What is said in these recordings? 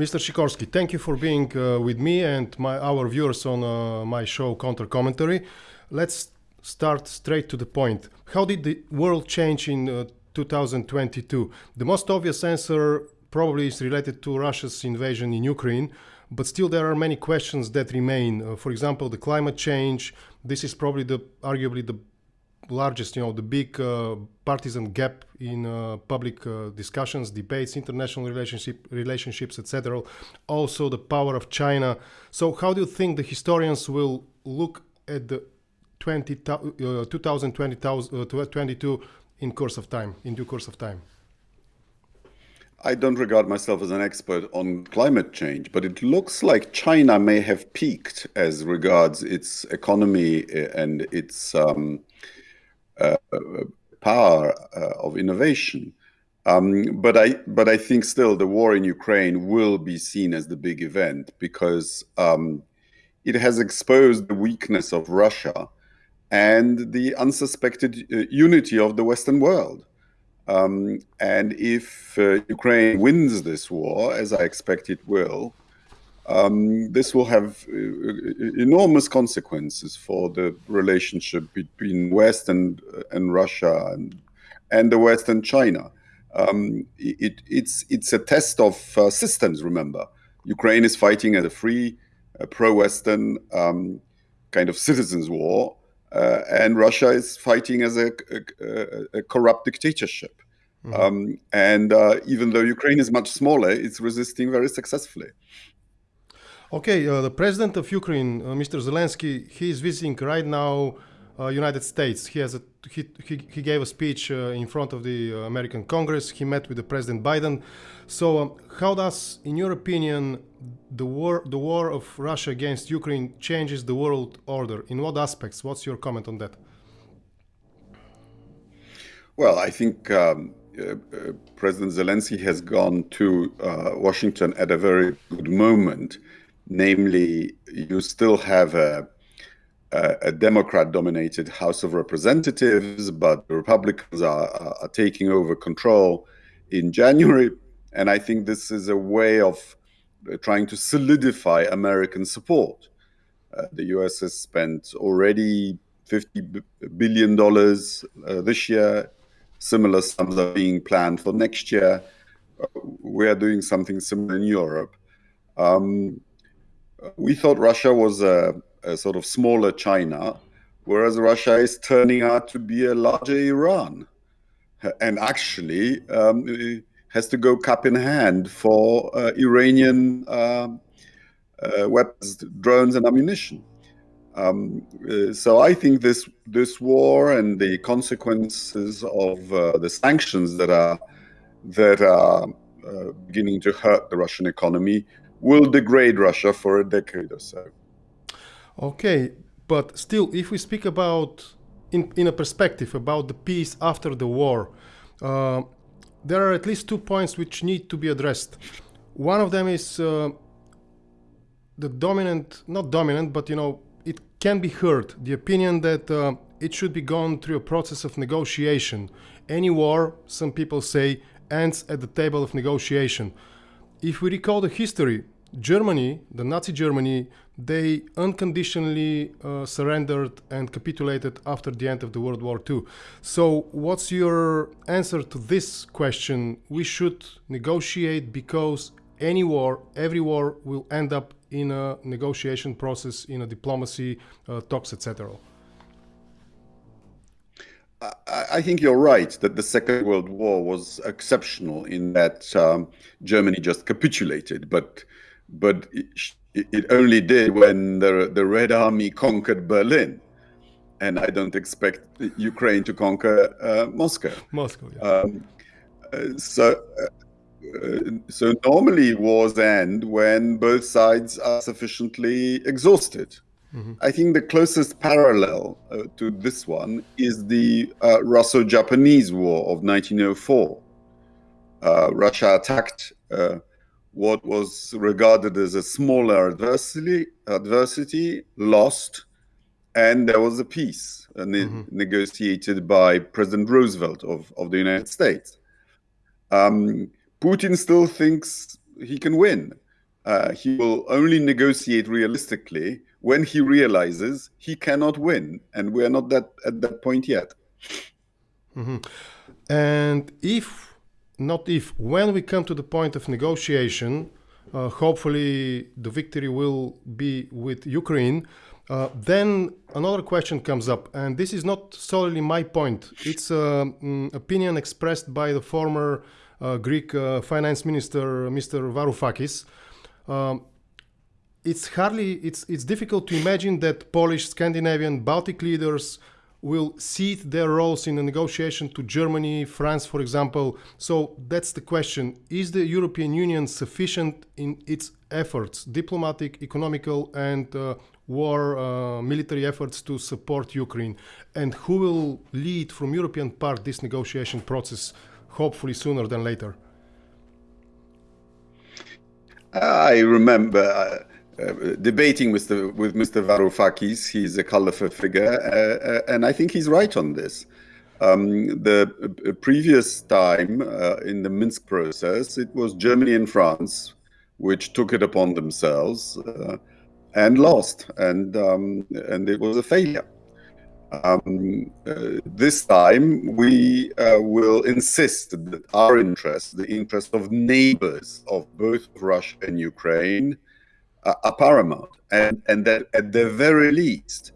Mr. Sikorski, thank you for being uh, with me and my, our viewers on uh, my show Counter Commentary. Let's start straight to the point. How did the world change in uh, 2022? The most obvious answer probably is related to Russia's invasion in Ukraine, but still there are many questions that remain. Uh, for example, the climate change. This is probably the arguably the largest, you know, the big uh, partisan gap in uh, public uh, discussions, debates, international relationship relationships, etc. Also, the power of China. So, how do you think the historians will look at the 20, uh, 2022 uh, in course of time, in due course of time? I don't regard myself as an expert on climate change, but it looks like China may have peaked as regards its economy uh, and its um, power uh, of innovation. Um, but I but I think still the war in Ukraine will be seen as the big event because um, it has exposed the weakness of Russia and the unsuspected uh, unity of the Western world. Um, and if uh, Ukraine wins this war, as I expect it will, um, this will have uh, enormous consequences for the relationship between West and and Russia and and the West and China. Um, it, it's it's a test of uh, systems. Remember, Ukraine is fighting as a free, uh, pro-Western um, kind of citizens' war, uh, and Russia is fighting as a, a, a corrupt dictatorship. Mm -hmm. um, and uh, even though Ukraine is much smaller, it's resisting very successfully. Okay, uh, the president of Ukraine, uh, Mr. Zelensky, he is visiting right now uh, United States. He has a he, he, he gave a speech uh, in front of the uh, American Congress. He met with the President Biden. So, um, how does, in your opinion, the war the war of Russia against Ukraine changes the world order? In what aspects? What's your comment on that? Well, I think. Um, uh, President Zelensky has gone to Washington at a very good moment namely, you still have a, a, a Democrat-dominated House of Representatives, but the Republicans are, are, taking over control in January, and I think this is a way of uh, trying to solidify American support. Uh, the U.S. has spent already 50 billion dollars uh, this year. Similar sums are being planned for next year. Uh, we are doing something similar in Europe. Um, we thought Russia was a, a, sort of smaller China, whereas Russia is turning out to be a larger Iran, and actually um, has to go cup in hand for uh, Iranian uh, uh, weapons, drones, and ammunition. Um, uh, so I think this this war and the consequences of uh, the sanctions that are that are uh, beginning to hurt the Russian economy will degrade Russia for a decade or so. Okay, but still, if we speak about, in, in a perspective, about the peace after the war, uh, there are at least two points which need to be addressed. One of them is uh, the dominant, not dominant, but you know, it can be heard, the opinion that uh, it should be gone through a process of negotiation. Any war, some people say, ends at the table of negotiation. If we recall the history, Germany, the Nazi Germany, they unconditionally uh, surrendered and capitulated after the end of the World War II. So, what's your answer to this question? We should negotiate because any war, every war will end up in a negotiation process, in a diplomacy, uh, talks, etc. I think you're right that the Second World War was exceptional in that um, Germany just capitulated, but but it, it, only did when the the Red Army conquered Berlin, and I don't expect Ukraine to conquer uh, Moscow. Moscow, yeah. Um, uh, so. Uh, so normally wars end when both sides are sufficiently exhausted Mm-hmm. I think the closest parallel uh, to this one is the uh, Russo Japanese War of 1904. Uh, Russia attacked uh, what was regarded as a smaller adversity, adversity lost, and there was a peace uh, ne- mm-hmm. negotiated by President Roosevelt of, of the United States. Um, Putin still thinks he can win uh, he will only negotiate realistically when he realizes he cannot win, and we are not that at that point yet. Mm-hmm. And if, not if, when we come to the point of negotiation, uh, hopefully the victory will be with Ukraine. Uh, then another question comes up, and this is not solely my point. It's an mm, opinion expressed by the former uh, Greek uh, finance minister, Mr. Varoufakis. Um, it's hardly it's it's difficult to imagine that Polish, Scandinavian, Baltic leaders will cede their roles in the negotiation to Germany, France, for example. So that's the question: Is the European Union sufficient in its efforts, diplomatic, economical, and uh, war uh, military efforts to support Ukraine? And who will lead from European part this negotiation process? Hopefully sooner than later. I remember uh, debating with, the, with Mr. Varoufakis. He's a colorful figure, uh, uh, and I think he's right on this. Um, the uh, previous time in the Minsk process, it was Germany and France which took it upon themselves and lost, and um, and it was a failure. Um, uh, this time, we uh, will insist that our interest, the interest of neighbors of both Russia and Ukraine, are paramount, and, and that at the very least,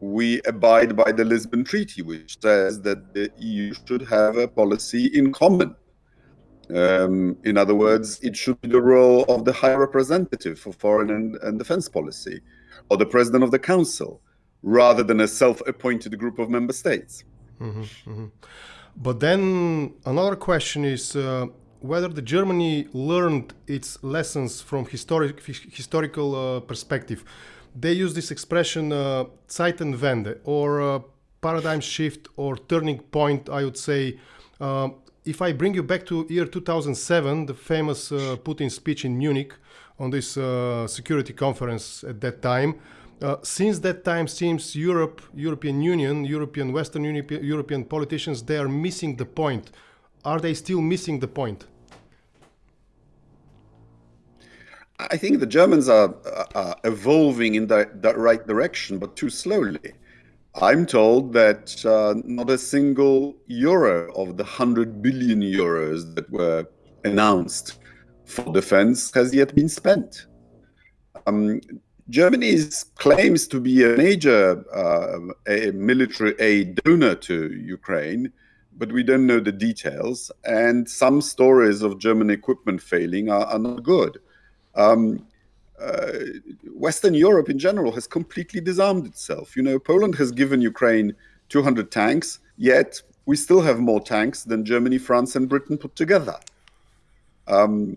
we abide by the Lisbon Treaty, which says that the EU should have a policy in common. Um, in other words, it should be the role of the High Representative for Foreign and, and Defense Policy, or the President of the Council, rather than a self-appointed group of member states. Mm -hmm, mm -hmm. But then another question is uh, whether the Germany learned its lessons from historic historical uh, perspective. They use this expression uh, Zeitenwende or uh, paradigm shift or turning point. I would say. Uh, if I bring you back to year 2007, the famous uh, Putin speech in Munich on this uh, security conference at that time, uh, since that time seems Europe, European Union, European Western European politicians, they are missing the point are they still missing the point? I think the Germans are, are evolving in the, the, right direction, but too slowly. I'm told that uh, not a single euro of the 100 billion euros that were announced for defense has yet been spent. Um, Germany claims to be a major uh, a military aid donor to Ukraine, but we don't know the details. And some stories of German equipment failing are, are not good. Um, uh, Western Europe in general has completely disarmed itself. You know, Poland has given Ukraine 200 tanks, yet we still have more tanks than Germany, France, and Britain put together. Um,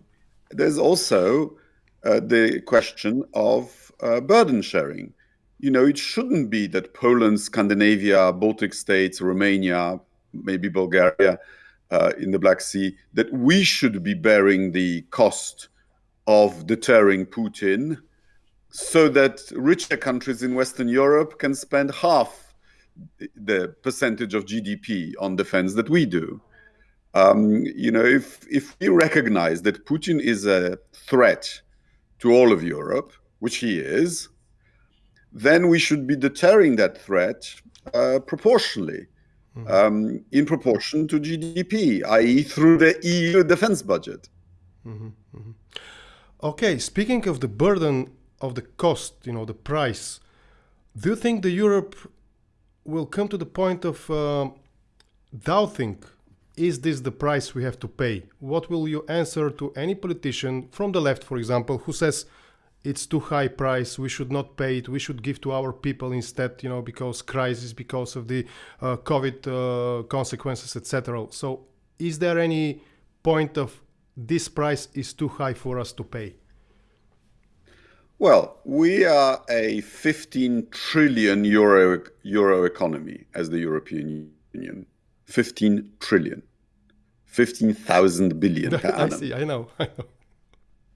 there's also uh, the question of uh, burden sharing. You know, it shouldn't be that Poland, Scandinavia, Baltic states, Romania, maybe Bulgaria uh, in the Black Sea, that we should be bearing the cost of deterring Putin so that richer countries in Western Europe can spend half the percentage of GDP on defense that we do. Um, you know, if, if we recognize that Putin is a threat to all of Europe, which he is, then we should be deterring that threat uh, proportionally. Mm -hmm. um, in proportion to GDP, i.e., through the EU defense budget. Mm -hmm. Mm -hmm. Okay, speaking of the burden of the cost, you know, the price, do you think the Europe will come to the point of uh, doubting is this the price we have to pay? What will you answer to any politician from the left, for example, who says it's too high price, we should not pay it, we should give to our people instead, you know, because crisis, because of the uh, COVID uh, consequences, etc. So is there any point of this price is too high for us to pay? Well, we are a 15 trillion euro euro economy as the European Union. 15 trillion. 15,000 billion I see, I know. I know.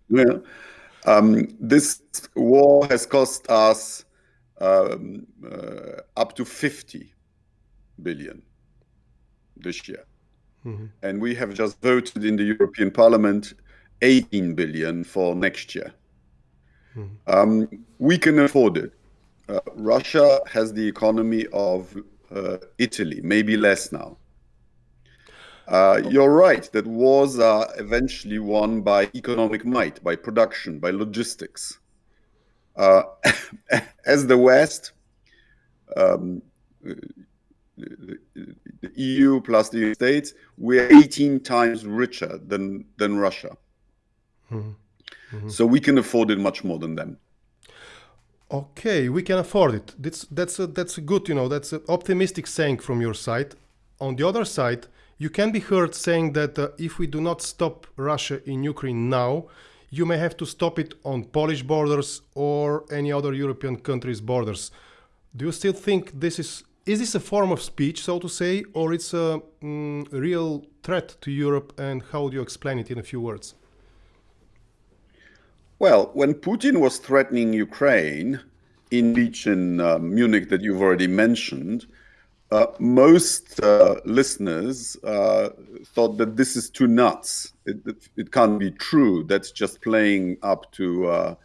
Yeah. Um, this war has cost us um, uh, up to 50 billion this year. Mm-hmm. And we have just voted in the European Parliament 18 billion for next year. Mm. Um, we can afford it. Uh, Russia has the economy of uh, Italy, maybe less now. Uh, you're right that wars are eventually won by economic might, by production, by logistics. Uh, as the West, um, the, the EU plus the United States, we're 18 times richer than, than Russia. Mm -hmm. Mm -hmm. So we can afford it much more than them. Okay, we can afford it. That's that's a, that's a good, you know, that's an optimistic saying from your side. On the other side, you can be heard saying that uh, if we do not stop Russia in Ukraine now, you may have to stop it on Polish borders or any other European countries' borders. Do you still think this is is this a form of speech, so to say, or it's a mm, real threat to Europe? And how do you explain it in a few words? Well, when Putin was threatening Ukraine in beach in uh, Munich that you've already mentioned, uh, most uh, listeners uh, thought that this is too nuts. It, it, it, can't be true. That's just playing up to uh,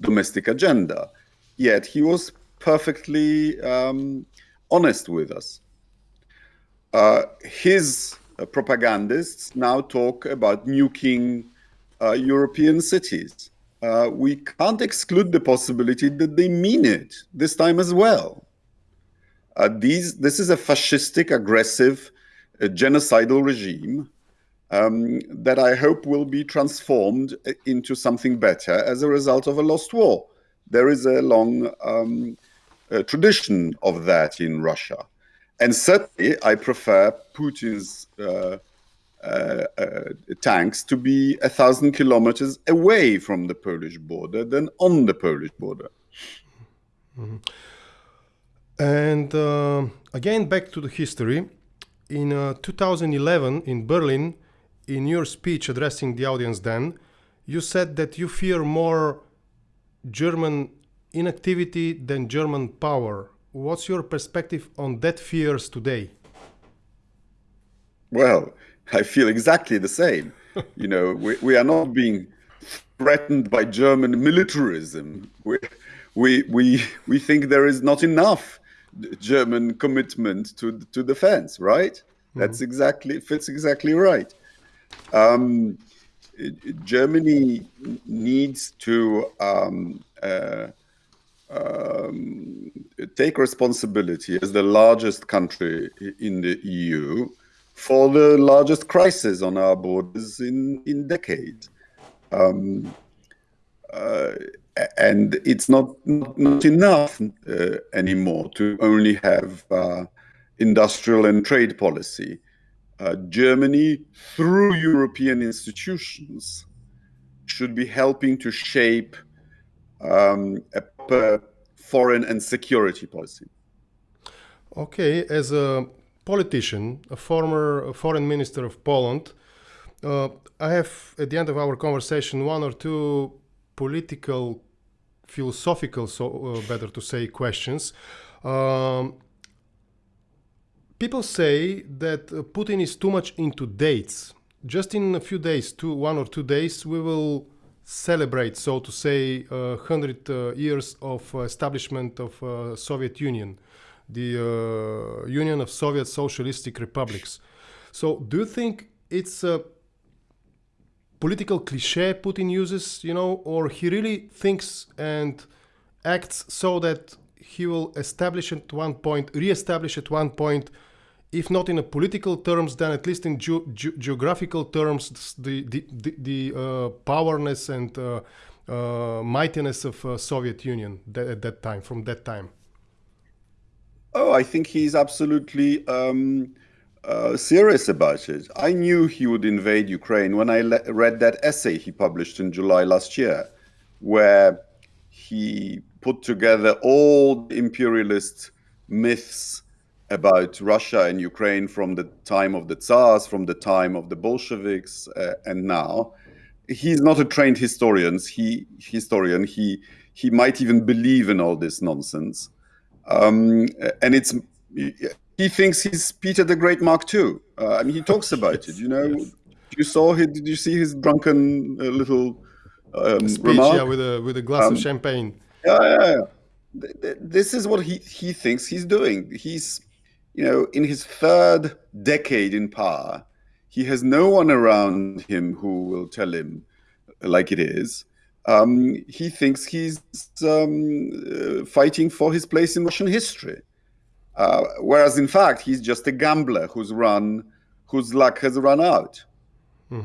domestic agenda. Yet he was perfectly um, honest with us. Uh, his uh, propagandists now talk about nuking European cities. we can't exclude the possibility that they mean it this time as well. Uh, these, this is a fascistic, aggressive, uh, genocidal regime um, that I hope will be transformed uh, into something better as a result of a lost war. There is a long um, uh, tradition of that in Russia. And certainly, I prefer Putin's tanks to be a thousand kilometers away from the Polish border than on the Polish border. Mm -hmm. And uh, again, back to the history. In uh, 2011 in Berlin, in your speech addressing the audience then, you said that you fear more German inactivity than German power. What's your perspective on that fears today? Well, I feel exactly the same. you know, we, we are not being threatened by German militarism. We, we, we, we think there is not enough German commitment to to defense, right? Mm-hmm. That's exactly fits exactly right. Um, Germany needs to um, uh, um, take responsibility as the largest country in the EU for the largest crisis on our borders in in decades. Um, uh, and it's not not, enough uh, anymore to only have uh, industrial and trade policy. Uh, Germany, through European institutions, should be helping to shape um, a foreign and security policy. Okay, as a politician, a former foreign minister of Poland, uh, I have at the end of our conversation one or two political philosophical, so uh, better to say, questions. Um, people say that uh, Putin is too much into dates. Just in a few days, two, one or two days, we will celebrate, so to say, uh, 100 uh, years of establishment of uh, Soviet Union, the uh, Union of Soviet Socialistic Republics. So do you think it's a political cliche Putin uses, you know, or he really thinks and acts so that he will establish at one point, re-establish at one point, if not in a political terms, then at least in ge ge geographical terms, the the the, the uh, powerness and uh, uh, mightiness of uh, Soviet Union at that time, from that time. Oh, I think he's absolutely. Um uh, serious about it. I knew he would invade Ukraine when I read that essay he published in July last year, where he put together all the imperialist myths about Russia and Ukraine from the time of the Tsars, from the time of the Bolsheviks, uh, and now. He's not a trained historian. He historian. He he might even believe in all this nonsense, um, and it's he thinks he's Peter the Great Mark II. Uh, I mean, he talks about yes. it. You know, yes. you saw his, did you see his drunken uh, little um, Speech, remark. yeah, with a with a glass Um, of champagne. Yeah, yeah, yeah. Th- th- This is what he, he thinks he's doing. He's, you know, in his third decade in power, he has no one around him who will tell him like it is. Um, he thinks he's um, uh, fighting for his place in Russian history. Uh, whereas in fact, he's just a gambler who's run, whose luck has run out.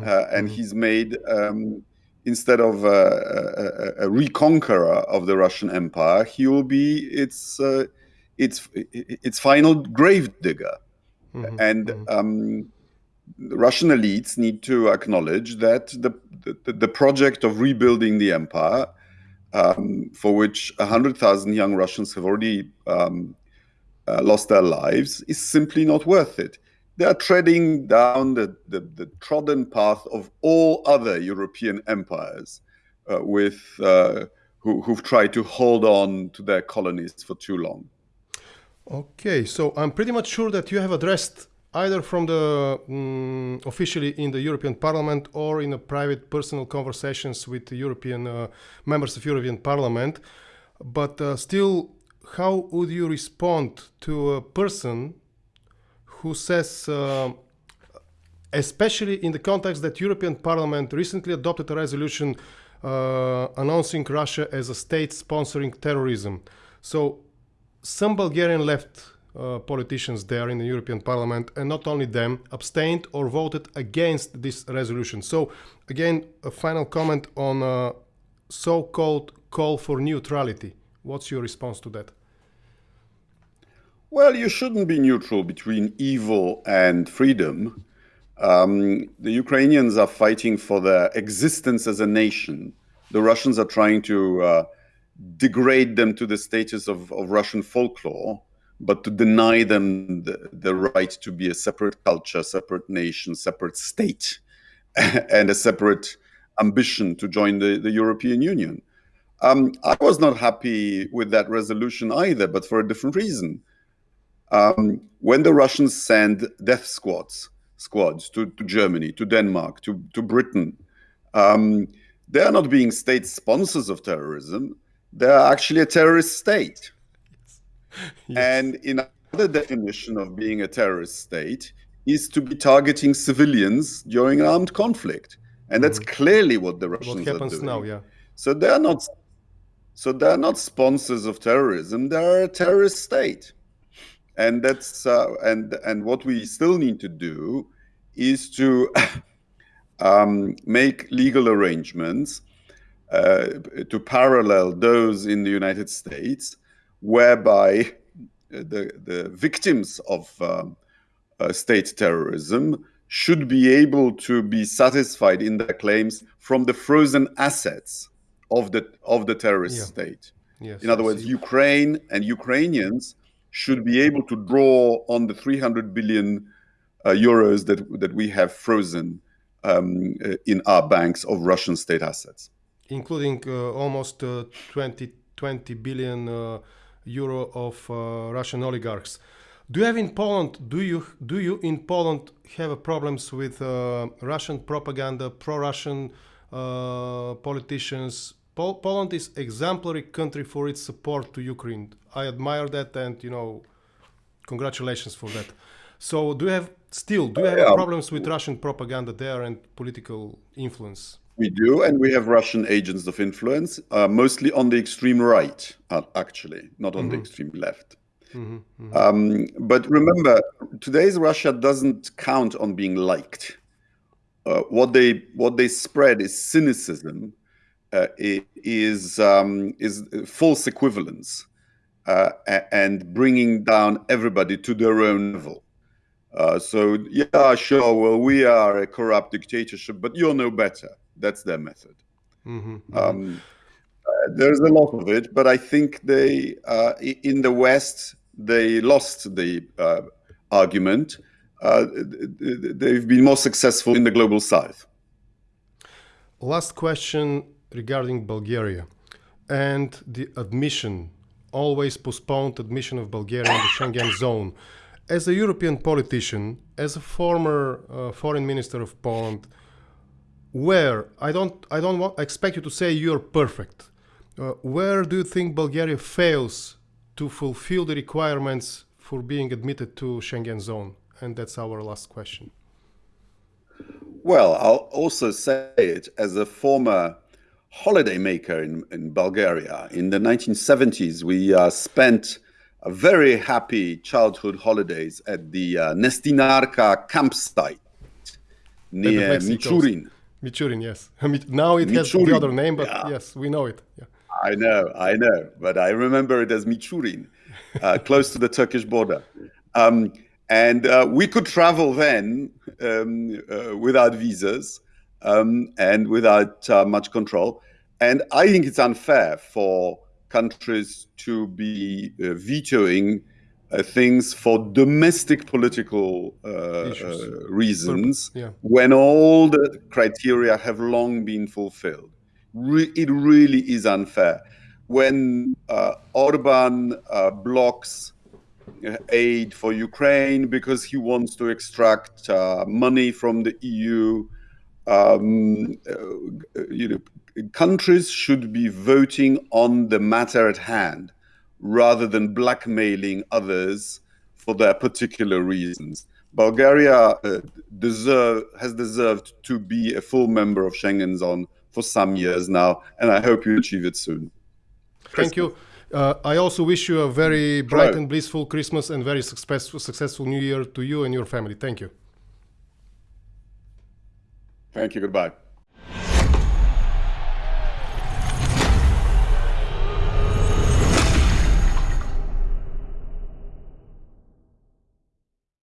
Uh, and he's made um, instead of a, a, a reconqueror of the Russian Empire, he will be its uh, its its final gravedigger. And um, Russian elites need to acknowledge that the the, the project of rebuilding the empire, um, for which hundred thousand young Russians have already um, uh, lost their lives, is simply not worth it they are treading down the, the, the, trodden path of all other European empires uh, with uh, who, who've tried to hold on to their colonies for too long. Okay, so I'm pretty much sure that you have addressed either from the um, officially in the European Parliament or in a private personal conversations with the European uh, members of European Parliament. But uh, still, how would you respond to a person who says, uh, especially in the context that European Parliament recently adopted a resolution uh, announcing Russia as a state sponsoring terrorism. So some Bulgarian left uh, politicians there in the European Parliament, and not only them, abstained or voted against this resolution. So again, a final comment on uh, so-called call for neutrality. What's your response to that? Well, you shouldn't be neutral between evil and freedom. Um, the Ukrainians are fighting for their existence as a nation. The Russians are trying to uh, degrade them to the status of, of, Russian folklore, but to deny them the, the, right to be a separate culture, separate nation, separate state, and a separate ambition to join the, the European Union. Um, I was not happy with that resolution either, but for a different reason. Um, when the Russians send death squads squads to, to Germany, to Denmark, to, to Britain, um, they are not being state sponsors of terrorism. They are actually a terrorist state. Yes. And another definition of being a terrorist state is to be targeting civilians during an armed conflict. And that's mm-hmm. clearly what the Russians what happens are doing. now, yeah. So they are not so they're not sponsors of terrorism, they're a terrorist state. And that's uh, and and what we still need to do is to um, make legal arrangements uh, to parallel those in the United States, whereby the the victims of um, uh, state terrorism should be able to be satisfied in their claims from the frozen assets of the of the terrorist yeah. state. Yes, in other words, Ukraine and Ukrainians should be able to draw on the 300 billion uh, euros that that we have frozen um, uh, in our banks of Russian state assets, including uh, almost uh, 20 20 billion uh, euro of uh, Russian oligarchs. Do you have in Poland? Do you do you in Poland have problems with Russian propaganda, pro-Russian politicians? Pol Poland is exemplary country for its support to Ukraine. I admire that, and you know, congratulations for that. So, do you have still do you have yeah. problems with Russian propaganda there and political influence? We do, and we have Russian agents of influence, uh, mostly on the extreme right, uh, actually, not on mm -hmm. the mm-hmm. extreme left. Mm -hmm, mm -hmm. Um, but remember, today's Russia doesn't count on being liked. Uh, what they what they spread is cynicism, is um, is false equivalence uh, and bringing down everybody to their own level. Uh, so yeah, sure. Well, we are a corrupt dictatorship, but you'll know better. That's their method. Mm-hmm, mm-hmm. Um, uh, there's a lot of it, but I think they uh, in the West they lost the uh, argument. Uh, they've been more successful in the global South. Last question regarding Bulgaria and the admission, always postponed admission of Bulgaria in the Schengen zone. As a European politician, as a former uh, foreign minister of Poland, where I don't I don't want, expect you to say you're perfect. Uh, where do you think Bulgaria fails to fulfill the requirements for being admitted to Schengen zone? And that's our last question. Well, I'll also say it as a former holidaymaker in, in Bulgaria. In the 1970s, we uh, spent a very happy childhood holidays at the uh, Nestinarka campsite near Michurin. Michurin, yes. now it Michurin. has the other name, but yeah. yes, we know it. Yeah. I know, I know, but I remember it as Michurin, uh, close to the Turkish border. Um, and uh, we could travel then um, uh, without visas um, and without uh, much control. And I think it's unfair for countries to be uh, vetoing uh, things for domestic political uh, uh, reasons yeah. when all the criteria have long been fulfilled. Re it really is unfair. When uh, Orban uh, blocks aid for Ukraine because he wants to extract money from the EU, um, you know, countries should be voting on the matter at hand rather than blackmailing others for their particular reasons. Bulgaria uh, deserve, has deserved to be a full member of Schengen zone for some years now, and I hope you achieve it soon. Thank you. Uh, I also wish you a very bright Hello. and blissful Christmas and very successful, successful New Year to you and your family. Thank you. Thank you. Goodbye.